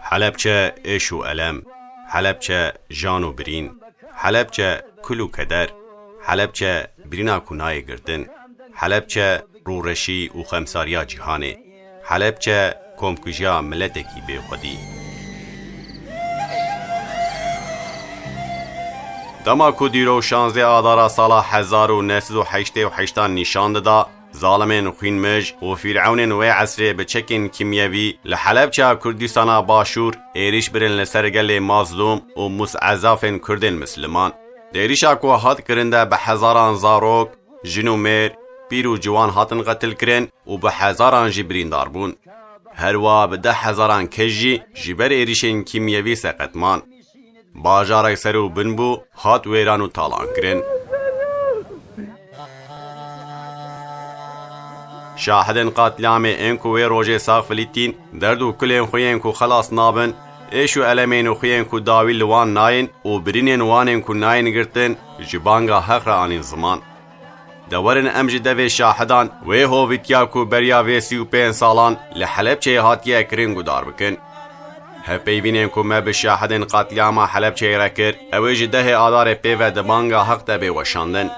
حلبچه اش و علم حلبچه جان و برین حلبچه کل و کدر حلبچه برینا کنای گردن حلبچه رورشی و خمساریا جهانه حلبچه کمکجیا ملتکی بی خودی. دما کو دیرو شانزده آدارا سالا هزار و نسد و حشته و حشتان نشان دادا. ظالمین خوین مج و فرعون و عصر بچکین کیمیوی لحلب چا کردستان باشور ایریش برن لسرگل مظلوم و مسعزافن کردن مسلمان. دیریشا کو هات کرنده به پیر و جوان هاتن قتل کرین û bi hezaran jî birîndar bûn. Herwa bi de hezaran kes jî ji ber êrişên kîmyevî seqetman. Bajarek ser û bin bû hat wêran û talan kirin. Şahidên qatilamê ên ku wê rojê sax Filîtîn derd û kulên xuyên ku xelas nabin, êş û elemên û xuyên ku dawî li wan nayên û birînên wanên ku nayên girtin ji banga heqra anîn ziman. دەوەرن ئەمژی دەوێ شاهدان وێ هۆڤیتیا و بەریا وێسی و پێ ساڵان لە حەلب چێ هاتیە کرنگ و دار بکن. هەپەیبینێن کو مە بشاهدن قاتلیاما حەلب چێرە کرد ئەوێژی دەهێ ئادارێ پێوە دەبانگا هەق دەبێ وەشاندن.